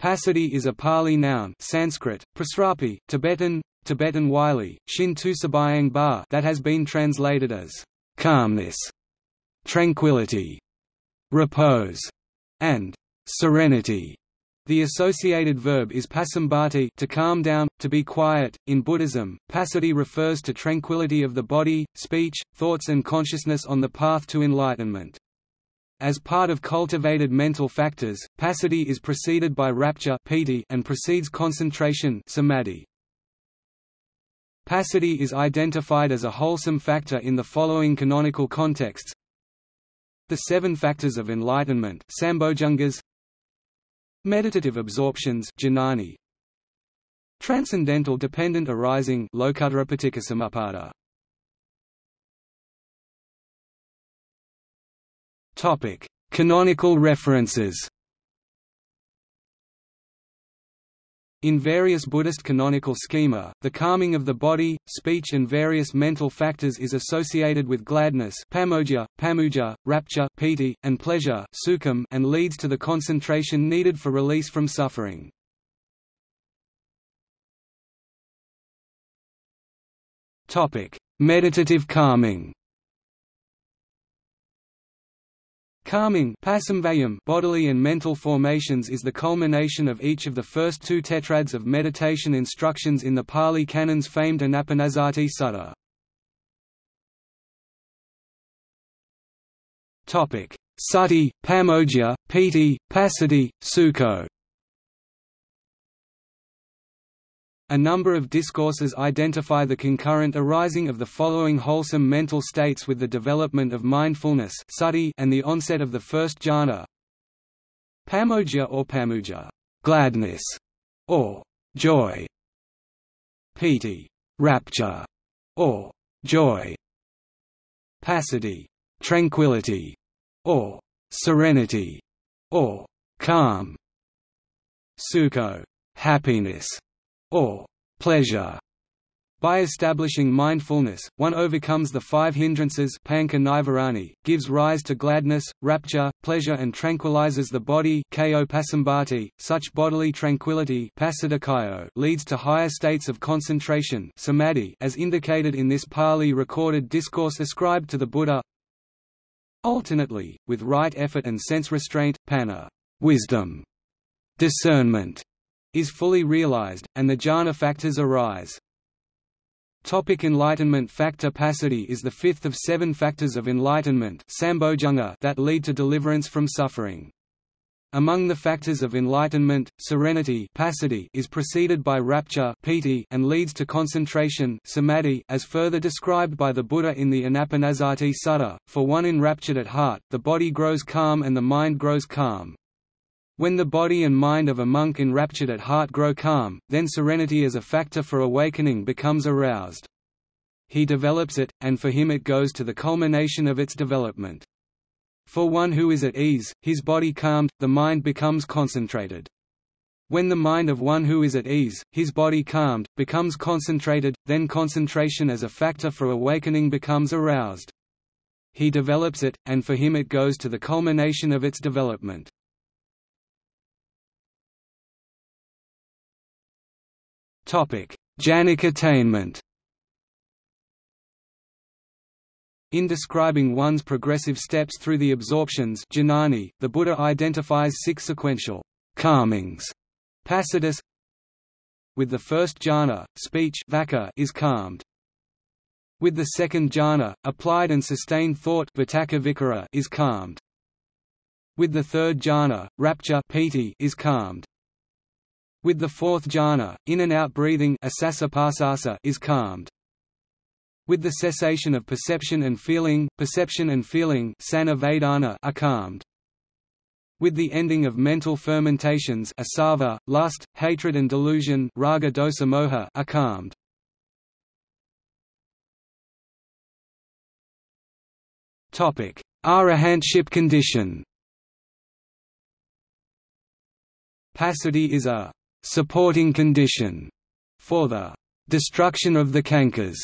Passaddhi is a Pali noun Sanskrit, prasrapi, Tibetan, Tibetan Wylie, Shin Tusabayang Ba that has been translated as calmness, tranquility, repose, and serenity. The associated verb is pasambhati to calm down, to be quiet. In Buddhism, passaddhi refers to tranquility of the body, speech, thoughts and consciousness on the path to enlightenment. As part of cultivated mental factors, passaddhi is preceded by rapture and precedes concentration samadhi. Passaddhi is identified as a wholesome factor in the following canonical contexts. The seven factors of enlightenment Meditative absorptions Transcendental dependent arising Topic: Canonical references. In various Buddhist canonical schema, the calming of the body, speech and various mental factors is associated with gladness pamojja, pamujja, rapture piti, and pleasure sukham, and leads to the concentration needed for release from suffering. Meditative calming Calming bodily and mental formations is the culmination of each of the first two tetrads of meditation instructions in the Pali Canon's famed Anapanasati Sutta. Sati, Pamojja, Piti, Passaddhi, Sukho A number of discourses identify the concurrent arising of the following wholesome mental states with the development of mindfulness and the onset of the first jhana. Pamojja or pamujja, gladness, or joy. Piti, rapture, or joy. Passaddhi, tranquility, or serenity, or calm. Sukho, happiness or pleasure. By establishing mindfulness, one overcomes the five hindrances gives rise to gladness, rapture, pleasure and tranquilizes the body such bodily tranquility leads to higher states of concentration as indicated in this Pali recorded discourse ascribed to the Buddha Alternately, with right effort and sense restraint, panna wisdom, discernment, is fully realized, and the jhana factors arise. Topic enlightenment factor Passaddhi is the fifth of seven factors of enlightenment that lead to deliverance from suffering. Among the factors of enlightenment, serenity is preceded by rapture and leads to concentration as further described by the Buddha in the Anapanasati Sutta. For one enraptured at heart, the body grows calm and the mind grows calm. When the body and mind of a monk enraptured at heart grow calm, then serenity as a factor for awakening becomes aroused. He develops it, and for him it goes to the culmination of its development. For one who is at ease, his body calmed, the mind becomes concentrated. When the mind of one who is at ease, his body calmed, becomes concentrated, then concentration as a factor for awakening becomes aroused. He develops it, and for him it goes to the culmination of its development. Jhanic attainment In describing one's progressive steps through the absorptions jnani, the Buddha identifies six sequential calmings passaddhis. With the first jhana, speech is calmed. With the second jhana, applied and sustained thought is calmed. With the third jhana, rapture is calmed. With the fourth jhana, in and out breathing is calmed. With the cessation of perception and feeling, perception and feeling are calmed. With the ending of mental fermentations asava, lust, hatred and delusion raga dosa moha are calmed. Arahantship condition Passaddhi is a supporting condition for the destruction of the cankers,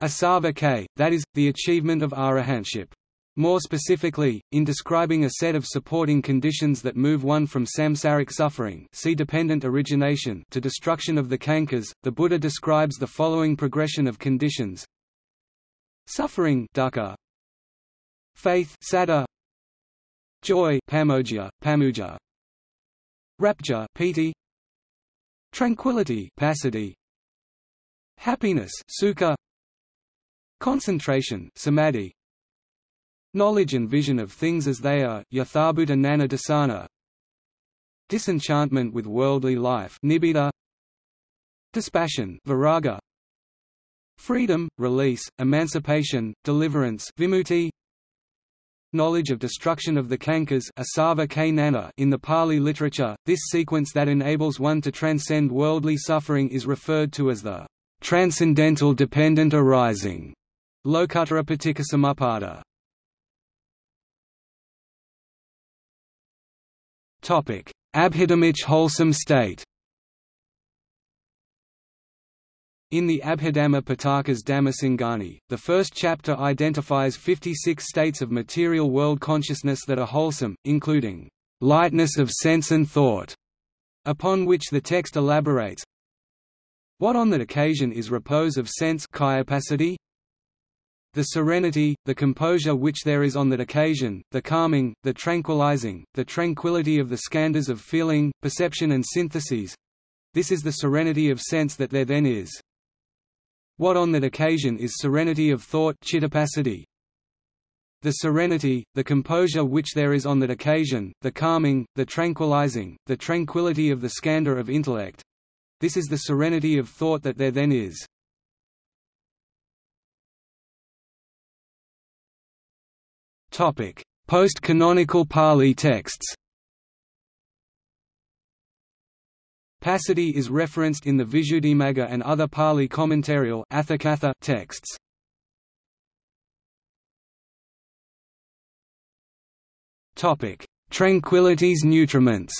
asava k, that is, the achievement of arahantship. More specifically, in describing a set of supporting conditions that move one from samsaric suffering see dependent origination to destruction of the cankers, the Buddha describes the following progression of conditions. Suffering dukkha, Faith saddha, Joy pamojja, pamujja, Rapture piti, Tranquility passaddhi, Happiness sukha, Concentration samadhi, Knowledge and vision of things as they are yathabhuta gnana dassana, Disenchantment with worldly life nibbida, Dispassion viraga, Freedom, release, emancipation, deliverance vimutti, Knowledge of destruction of the cankers in the Pali literature, this sequence that enables one to transcend worldly suffering is referred to as the transcendental dependent arising. Lokuttara Paticcasamuppada. Abhidhammic wholesome state In the Abhidhamma Pitaka's Dhammasangani, the first chapter identifies 56 states of material world consciousness that are wholesome, including lightness of sense and thought, upon which the text elaborates. What on that occasion is repose of sense the serenity, the composure which there is on that occasion, the calming, the tranquilizing, the tranquility of the skandhas of feeling, perception and syntheses. This is the serenity of sense that there then is. What on that occasion is serenity of thought The serenity, the composure which there is on that occasion, the calming, the tranquilizing, the tranquility of the skandha of intellect. This is the serenity of thought that there then is. Post-canonical Pali texts Passaddhi is referenced in the Visuddhimagga and other Pali commentarial texts. Topic: Tranquility's nutriments.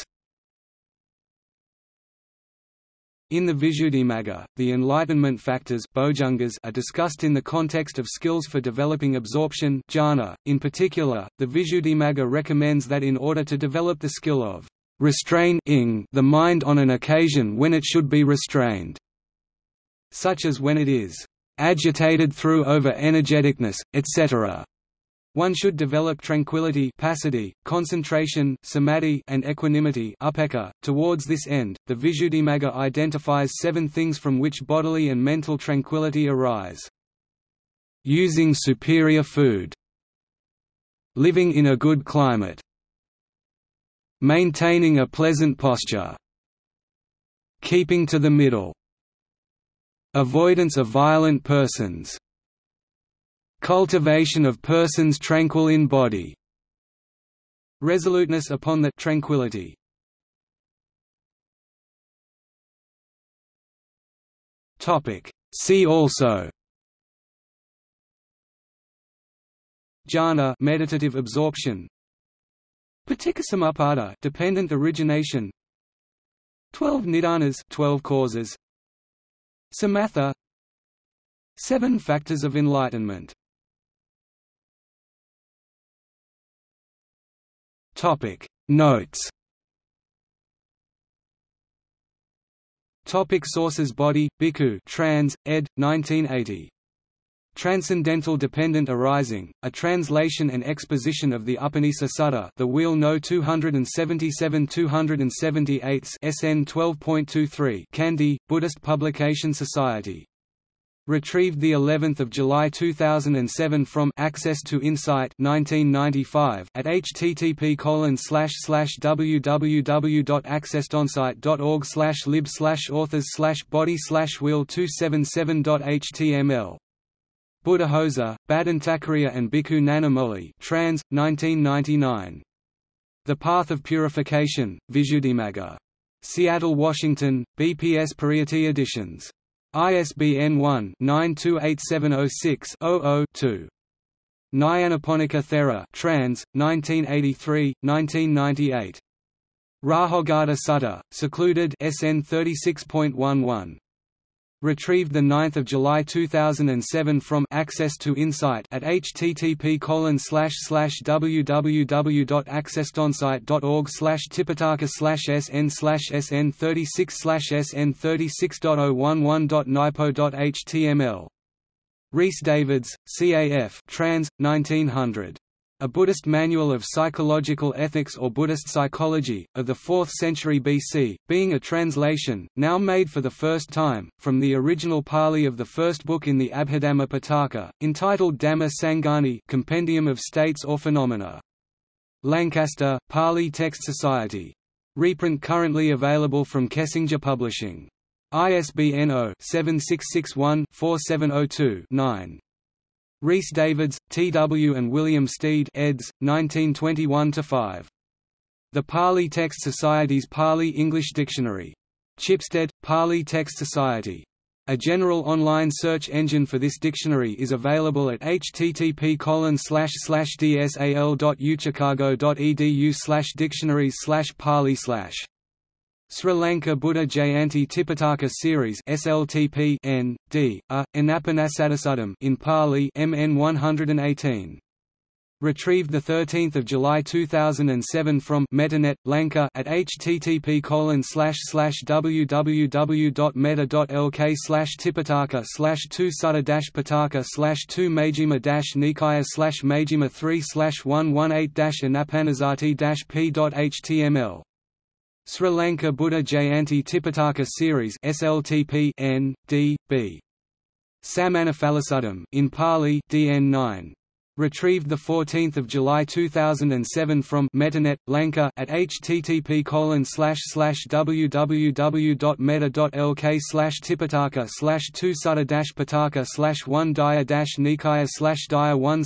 In the Visuddhimagga, the enlightenment factors are discussed in the context of skills for developing absorption jhana. .In particular, the Visuddhimagga recommends that in order to develop the skill of restrain the mind on an occasion when it should be restrained, such as when it is agitated through over-energeticness, etc. One should develop tranquility passaddhi, concentration samadhi, and equanimity upekkha. .Towards this end, the Visuddhimagga identifies seven things from which bodily and mental tranquility arise. Using superior food Living in a good climate Maintaining a pleasant posture. Keeping to the middle. Avoidance of violent persons. Cultivation of persons tranquil in body. Resoluteness upon the tranquility. Topic. See also Jhana meditative absorption Paticcasamuppada dependent origination. 12 nidanas 12 causes. Samatha. Seven factors of enlightenment. Topic. Notes. Topic sources. Bodhi, Bhikkhu trans, ed. 1980 Transcendental Dependent Arising, a translation and exposition of the Upanisa Sutta the Wheel No 277-278 SN 12.23 Kandy, Buddhist Publication Society. Retrieved the 11th of July 2007 from Access to Insight 1995 at http www.accesstoinsight.org lib authors body wheel 277.html Buddhaghosa, Bhadantacariya and Bhikkhu Nanamoli trans, 1999. The Path of Purification, Visuddhimagga. Seattle, Washington, BPS Pariyatti Editions. ISBN 1-928706-00-2. Nyanaponika Thera trans, 1983, 1998. Rahogata Sutta, secluded SN 36.11. Retrieved 9 July 2007 from Access to Insight at http www.accesstoinsight.org slash tipitaka sn slash sn 36 slash sn 36.011.nipo.html. Rhys Davids, CAF trans, 1900. A Buddhist Manual of Psychological Ethics or Buddhist Psychology, of the 4th century BC, being a translation, now made for the first time, from the original Pali of the first book in the Abhidhamma Pitaka, entitled Dhamma Sangani Compendium of States or Phenomena. Lancaster, Pali Text Society. Reprint currently available from Kessinger Publishing. ISBN 0-7661-4702-9. Rhys Davids, T. W. and William Stede eds. 1921–5. The Pali Text Society's Pali-English Dictionary. Chipstead, Pali Text Society. A general online search engine for this dictionary is available at http dsal.uchicago.edu dictionaries pali Sri Lanka Buddha Jayanti Tipitaka Series SLTP N D A Anapanasadasadam in Pali MN 118 Retrieved 13 July 2007 from Metanet, Lanka at http colon www.meta.lk tipitaka slash 2 sutta pitaka 2 majjhima nikaya slash majjhima 3 slash 118 anapanasati p.html Sri Lanka Buddha Jayanti Tipitaka Series SLTP N D B. Samanaphalasudam in Pali DN 9 Retrieved 14 July 2007 from Metanet, Lanka at http www.meta.lk tipitaka 2 sutta pitaka 1 daya nikaya daya 1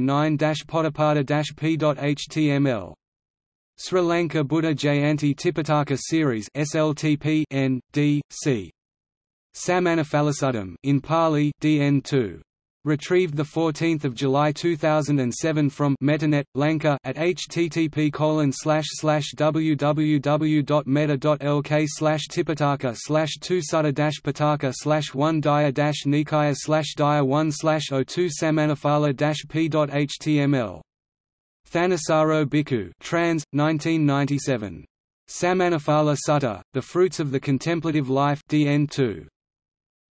09 podapada p.html Sri Lanka Buddha Jayanti Tipitaka Series SLTP N D C. Samanaphalasudam in Pali DN 2 Retrieved 14 July 2007 from Metanet, Lanka at http www.meta.lk tipitaka 2 sutta pitaka 1 daya nikaya daya 1 02 samanaphala p.html Thanissaro Bhikkhu trans, 1997. Samanaphala Sutta, The Fruits of the Contemplative Life DN 2.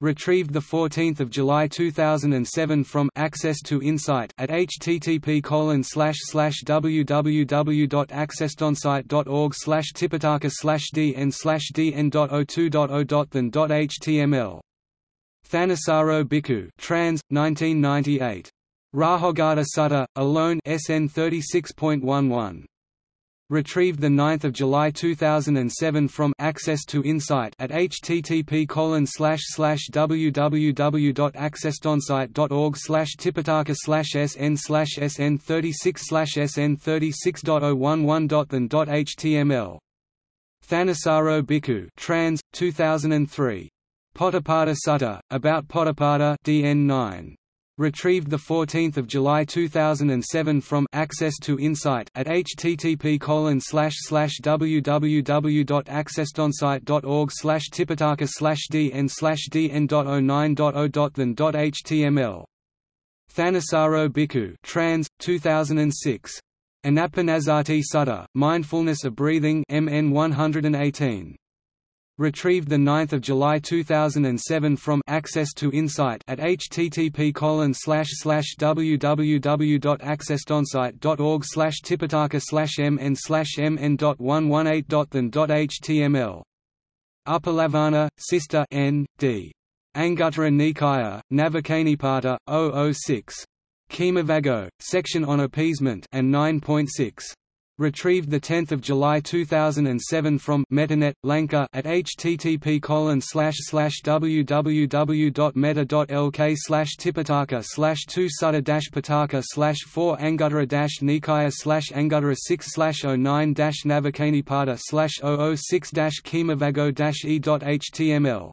Retrieved 14 July 2007 from Access to Insight at http www.accesstoinsight.org tipitaka dn dn.02.0.than.html. Thanissaro Bhikkhu trans, 1998. Rahogata Sutta, alone SN 36.11. Retrieved 9 July 2007 from Access to Insight at http www.accesstoinsight.org tipitaka sn sn 36 sn 36.011.than.html. Thanissaro Bhikkhu trans, 2003. Potapada Sutta, about Potapada DN 9. Retrieved 14 July 2007 from Access to Insight at http www.accesstoinsight.org tipitaka dn dn.09.0.than.html. Thanissaro Bhikkhu trans, 2006. Anapanasati Sutta, Mindfulness of Breathing MN 118. Retrieved 9 July 2007 from Access to Insight at http www.accesstoinsight.org tipitaka mn mn.118.than.html. Uppalavanna, Sister N. D. Anguttara Nikaya, Navakanipata, 006. Khemavaggo, section on appeasement and 9.6. Retrieved 10 July 2007 from Metanet, Lanka at http www.meta.lk tipitaka 2 sutta pitaka 4 anguttara nikaya anguttara 6 09 navakanipata 006 khemavaggo e.html